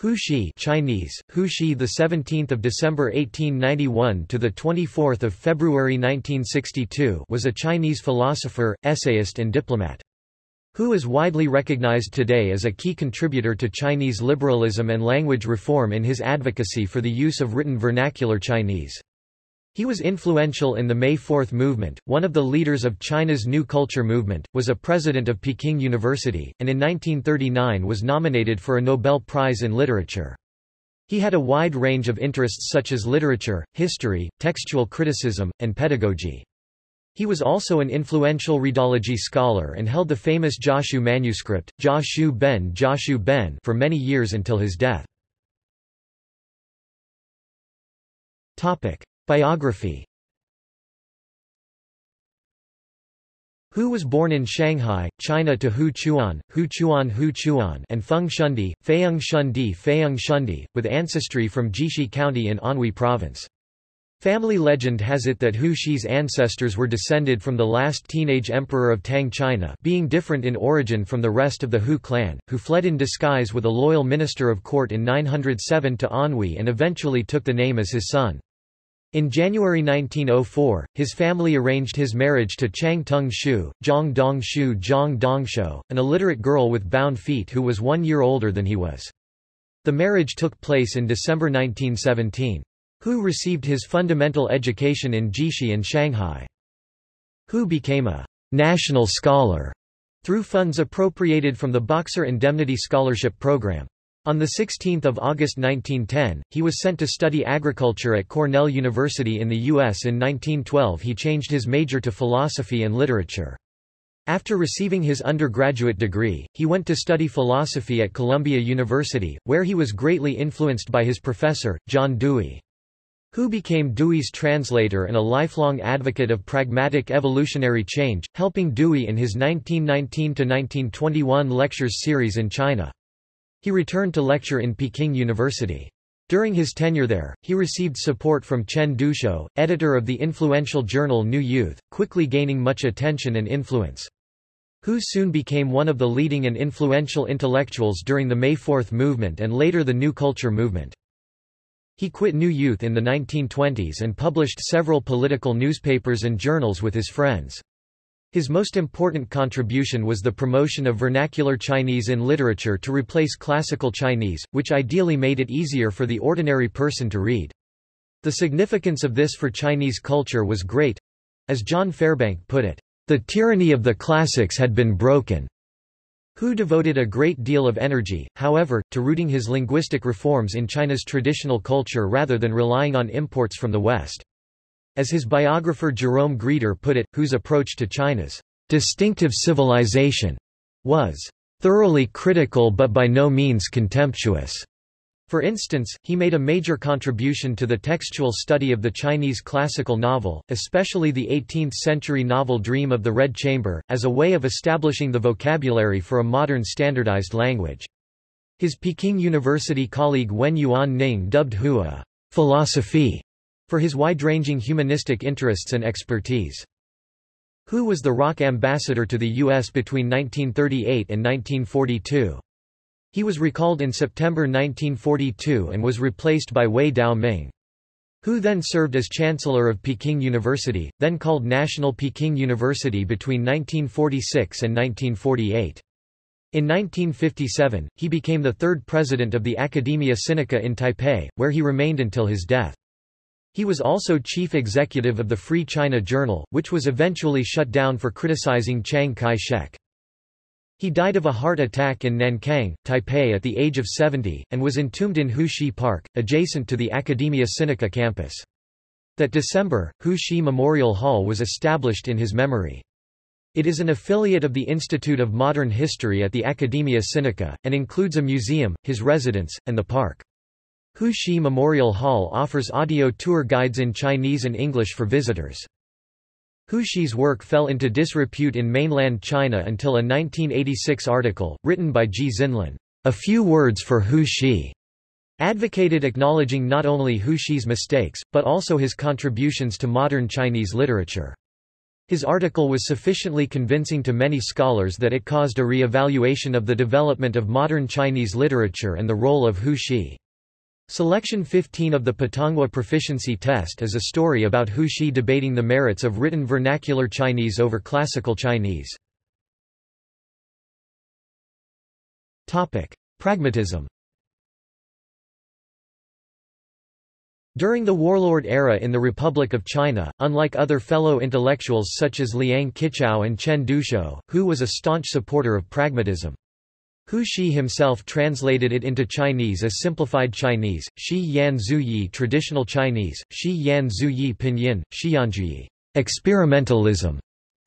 Hu Shi Chinese, Hu Shi the 17th of December 1891 to the 24th of February 1962 was a Chinese philosopher, essayist and diplomat. Hu is widely recognized today as a key contributor to Chinese liberalism and language reform in his advocacy for the use of written vernacular Chinese. He was influential in the May Fourth movement, one of the leaders of China's New Culture movement, was a president of Peking University, and in 1939 was nominated for a Nobel Prize in Literature. He had a wide range of interests such as literature, history, textual criticism, and pedagogy. He was also an influential Redology scholar and held the famous Jiaxu manuscript, Jiaxu Ben Jiaxu Ben for many years until his death. Biography Hu was born in Shanghai, China to Hu Chuan, Hu Chuan Hu Chuan and Feng Shundi, Feiyang Shundi Feiyang Shundi, with ancestry from Jixi County in Anhui Province. Family legend has it that Hu Shi's ancestors were descended from the last teenage emperor of Tang China being different in origin from the rest of the Hu clan, who fled in disguise with a loyal minister of court in 907 to Anhui and eventually took the name as his son. In January 1904, his family arranged his marriage to Chang Tung Shu, Zhang Dong Shu Zhang Dongshu, an illiterate girl with bound feet who was one year older than he was. The marriage took place in December 1917. Hu received his fundamental education in Jixi and Shanghai. Hu became a national scholar through funds appropriated from the Boxer Indemnity Scholarship Program. On 16 August 1910, he was sent to study agriculture at Cornell University in the U.S. In 1912 he changed his major to philosophy and literature. After receiving his undergraduate degree, he went to study philosophy at Columbia University, where he was greatly influenced by his professor, John Dewey. Hu became Dewey's translator and a lifelong advocate of pragmatic evolutionary change, helping Dewey in his 1919–1921 lectures series in China. He returned to lecture in Peking University. During his tenure there, he received support from Chen Duxiu, editor of the influential journal New Youth, quickly gaining much attention and influence. Hu soon became one of the leading and influential intellectuals during the May Fourth movement and later the New Culture movement. He quit New Youth in the 1920s and published several political newspapers and journals with his friends. His most important contribution was the promotion of vernacular Chinese in literature to replace classical Chinese, which ideally made it easier for the ordinary person to read. The significance of this for Chinese culture was great. As John Fairbank put it, the tyranny of the classics had been broken. Hu devoted a great deal of energy, however, to rooting his linguistic reforms in China's traditional culture rather than relying on imports from the West. As his biographer Jerome Grieder put it, whose approach to China's distinctive civilization was thoroughly critical but by no means contemptuous. For instance, he made a major contribution to the textual study of the Chinese classical novel, especially the 18th-century novel Dream of the Red Chamber, as a way of establishing the vocabulary for a modern standardized language. His Peking University colleague Wen Yuan Ning dubbed Hua philosophy for his wide-ranging humanistic interests and expertise. Hu was the ROC ambassador to the U.S. between 1938 and 1942. He was recalled in September 1942 and was replaced by Wei Dao-ming. Hu then served as Chancellor of Peking University, then called National Peking University between 1946 and 1948. In 1957, he became the third president of the Academia Sinica in Taipei, where he remained until his death. He was also chief executive of the Free China Journal, which was eventually shut down for criticizing Chiang Kai-shek. He died of a heart attack in Nankang, Taipei at the age of 70, and was entombed in Hu Shi Park, adjacent to the Academia Sinica campus. That December, Hu Shi Memorial Hall was established in his memory. It is an affiliate of the Institute of Modern History at the Academia Sinica, and includes a museum, his residence, and the park. Hu Shi Memorial Hall offers audio tour guides in Chinese and English for visitors. Hu Shi's work fell into disrepute in mainland China until a 1986 article, written by Ji Xianlin, A Few Words for Hu Shi, advocated acknowledging not only Hu Shi's mistakes, but also his contributions to modern Chinese literature. His article was sufficiently convincing to many scholars that it caused a re-evaluation of the development of modern Chinese literature and the role of Hu Shi. Selection 15 of the Putonghua Proficiency Test is a story about Hu Shi debating the merits of written vernacular Chinese over classical Chinese. Pragmatism During the warlord era in the Republic of China, unlike other fellow intellectuals such as Liang Qichao and Chen Duxiu, Hu was a staunch supporter of pragmatism. Hu Shi himself translated it into Chinese as simplified Chinese, Shi Yan Zuyi traditional Chinese, Shi Yan Zuyi pinyin, Xiyanzhuyi experimentalism,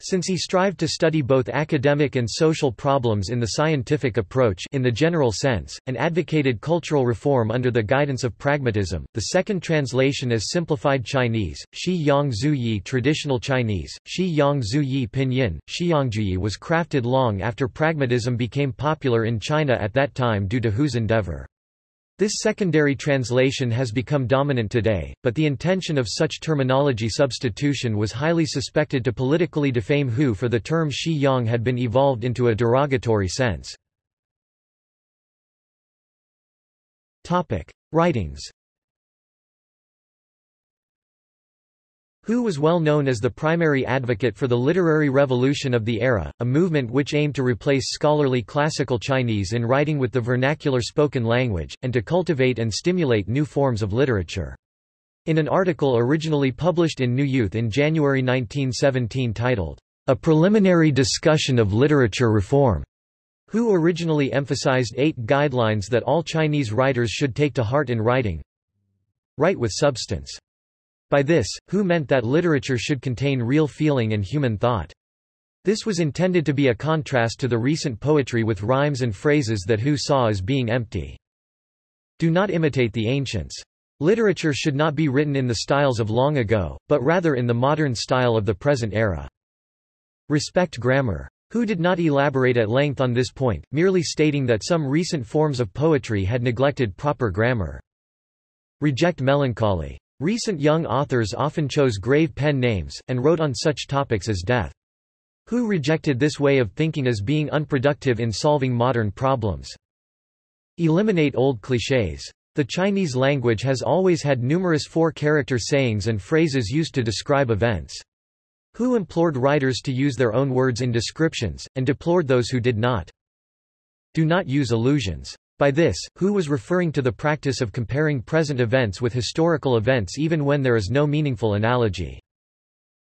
since he strived to study both academic and social problems in the scientific approach in the general sense, and advocated cultural reform under the guidance of pragmatism, the second translation is simplified Chinese, Shi Yang Zuyi traditional Chinese, Shi Yang Zuyi pinyin, Xiangjuyi was crafted long after pragmatism became popular in China at that time due to Hu's endeavor. This secondary translation has become dominant today, but the intention of such terminology substitution was highly suspected to politically defame Hu for the term Shi Yang had been evolved into a derogatory sense. Writings Hu was well known as the primary advocate for the literary revolution of the era, a movement which aimed to replace scholarly classical Chinese in writing with the vernacular spoken language, and to cultivate and stimulate new forms of literature. In an article originally published in New Youth in January 1917 titled, A Preliminary Discussion of Literature Reform, Hu originally emphasized eight guidelines that all Chinese writers should take to heart in writing. Write with substance. By this, Hu meant that literature should contain real feeling and human thought. This was intended to be a contrast to the recent poetry with rhymes and phrases that Hu saw as being empty. Do not imitate the ancients. Literature should not be written in the styles of long ago, but rather in the modern style of the present era. Respect grammar. Hu did not elaborate at length on this point, merely stating that some recent forms of poetry had neglected proper grammar. Reject melancholy. Recent young authors often chose grave pen names, and wrote on such topics as death. Hu rejected this way of thinking as being unproductive in solving modern problems. Eliminate old clichés. The Chinese language has always had numerous four-character sayings and phrases used to describe events. Hu implored writers to use their own words in descriptions, and deplored those who did not. Do not use allusions. By this, Hu was referring to the practice of comparing present events with historical events even when there is no meaningful analogy.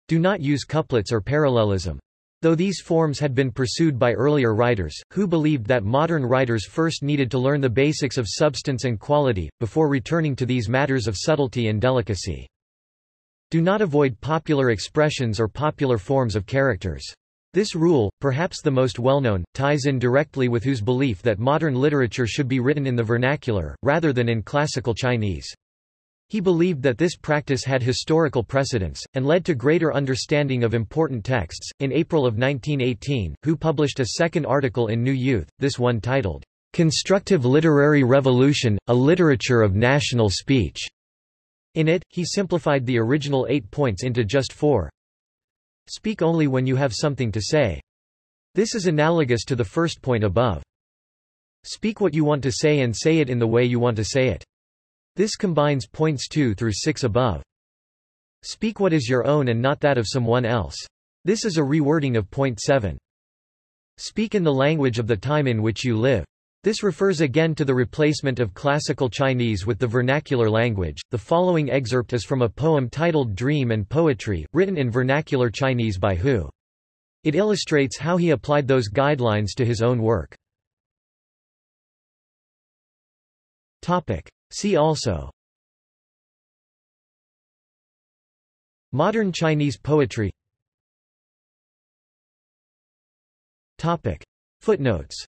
Do not use couplets or parallelism. Though these forms had been pursued by earlier writers, Hu believed that modern writers first needed to learn the basics of substance and quality, before returning to these matters of subtlety and delicacy. Do not avoid popular expressions or popular forms of characters. This rule, perhaps the most well-known, ties in directly with Hu's belief that modern literature should be written in the vernacular, rather than in classical Chinese. He believed that this practice had historical precedence, and led to greater understanding of important texts. In April of 1918, Hu published a second article in New Youth, this one titled, Constructive Literary Revolution, A Literature of National Speech. In it, he simplified the original eight points into just four. Speak only when you have something to say. This is analogous to the first point above. Speak what you want to say and say it in the way you want to say it. This combines points 2 through 6 above. Speak what is your own and not that of someone else. This is a rewording of point 7. Speak in the language of the time in which you live. This refers again to the replacement of classical Chinese with the vernacular language. The following excerpt is from a poem titled Dream and Poetry, written in vernacular Chinese by Hu. It illustrates how he applied those guidelines to his own work. Topic. See also Modern Chinese poetry Topic. Footnotes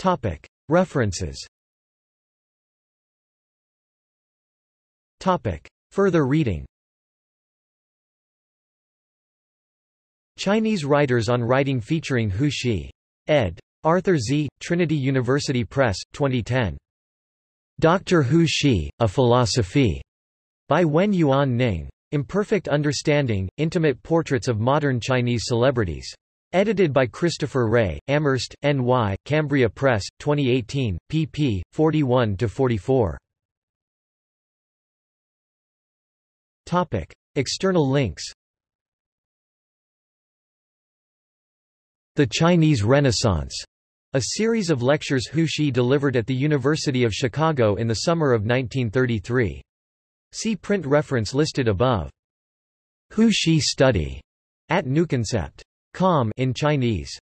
Topic. References Topic. Further reading Chinese Writers on Writing featuring Hu Shi. ed. Arthur Z., Trinity University Press, 2010. Dr. Hu Shi, A Philosophy. By Wen Yuan Ning. Imperfect Understanding, Intimate Portraits of Modern Chinese Celebrities. Edited by Christopher Rea, Amherst, N.Y., Cambria Press, 2018, pp. 41-44. External links The Chinese Renaissance, a series of lectures Hu Shi delivered at the University of Chicago in the summer of 1933. See print reference listed above. Hu Shi study at newconcept.com in Chinese.